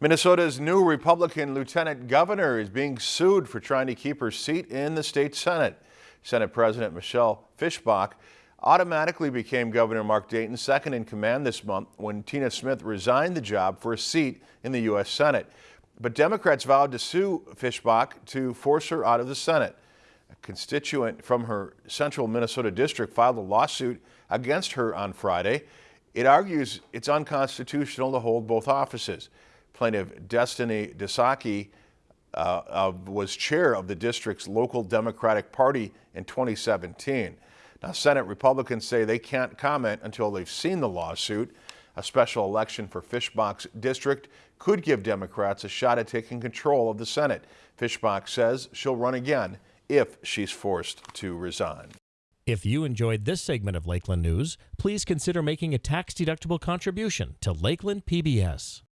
Minnesota's new Republican lieutenant governor is being sued for trying to keep her seat in the state Senate. Senate President Michelle Fischbach automatically became Governor Mark Dayton's second in command this month when Tina Smith resigned the job for a seat in the U.S. Senate. But Democrats vowed to sue Fischbach to force her out of the Senate. A constituent from her central Minnesota district filed a lawsuit against her on Friday. It argues it's unconstitutional to hold both offices. Plaintiff Destiny Dusosky uh, uh, was chair of the district's local Democratic Party in 2017. Now, Senate Republicans say they can't comment until they've seen the lawsuit. A special election for Fischbach's district could give Democrats a shot at taking control of the Senate. Fischbach says she'll run again if she's forced to resign. If you enjoyed this segment of Lakeland News, please consider making a tax-deductible contribution to Lakeland PBS.